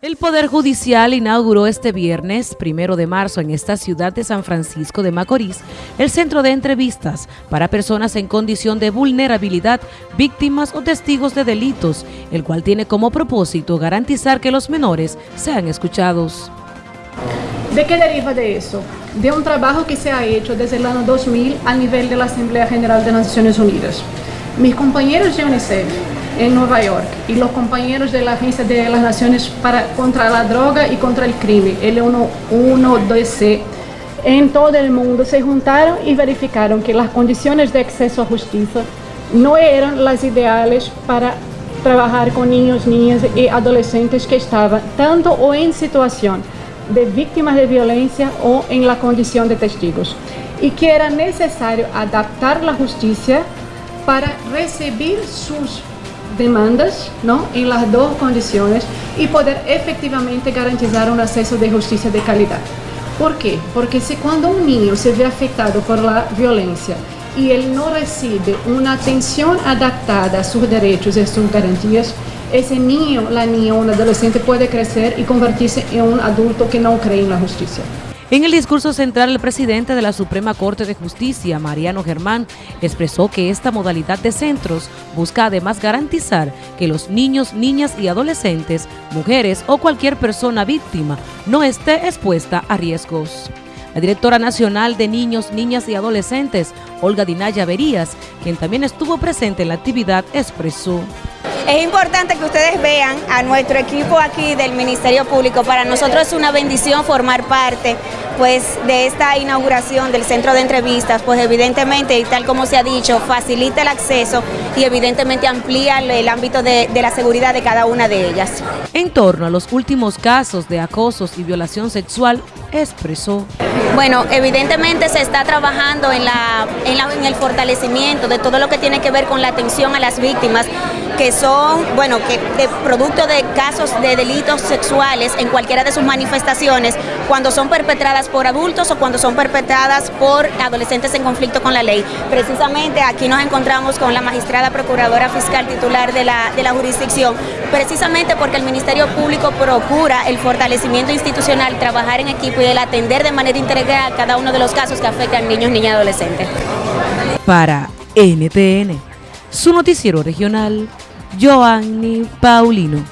El Poder Judicial inauguró este viernes, primero de marzo, en esta ciudad de San Francisco de Macorís, el centro de entrevistas para personas en condición de vulnerabilidad, víctimas o testigos de delitos, el cual tiene como propósito garantizar que los menores sean escuchados. ¿De qué deriva de eso? De un trabajo que se ha hecho desde el año 2000 a nivel de la Asamblea General de Naciones Unidas. Mis compañeros de UNICEF en Nueva York. Y los compañeros de la Agencia de las Naciones para, contra la Droga y contra el Crimen, el 112C, en todo el mundo se juntaron y verificaron que las condiciones de acceso a justicia no eran las ideales para trabajar con niños, niñas y adolescentes que estaban tanto o en situación de víctimas de violencia o en la condición de testigos y que era necesario adaptar la justicia para recibir sus demandas ¿no? en las dos condiciones y poder efectivamente garantizar un acceso de justicia de calidad. ¿Por qué? Porque si cuando un niño se ve afectado por la violencia y él no recibe una atención adaptada a sus derechos y sus garantías, ese niño, la niña o un adolescente puede crecer y convertirse en un adulto que no cree en la justicia. En el discurso central, el presidente de la Suprema Corte de Justicia, Mariano Germán, expresó que esta modalidad de centros busca además garantizar que los niños, niñas y adolescentes, mujeres o cualquier persona víctima no esté expuesta a riesgos. La directora nacional de Niños, Niñas y Adolescentes, Olga Dinaya Verías, quien también estuvo presente en la actividad, expresó. Es importante que ustedes vean a nuestro equipo aquí del Ministerio Público. Para nosotros es una bendición formar parte pues, de esta inauguración del centro de entrevistas, pues evidentemente, y tal como se ha dicho, facilita el acceso y evidentemente amplía el ámbito de, de la seguridad de cada una de ellas. En torno a los últimos casos de acosos y violación sexual, expresó. Bueno, evidentemente se está trabajando en, la, en, el fortalecimiento de todo lo que tiene que ver con la atención a las víctimas, que son, bueno, que producto de casos de delitos sexuales en cualquiera de sus manifestaciones, cuando son perpetradas por adultos o cuando son perpetradas por adolescentes en conflicto con la ley. Precisamente aquí nos encontramos con la magistrada procuradora fiscal titular de la, de la jurisdicción, precisamente porque el Ministerio Público procura el fortalecimiento institucional, trabajar en equipo el atender de manera integral cada uno de los casos que afectan niños, niñas y adolescentes. Para NTN, su noticiero regional, Joanny Paulino.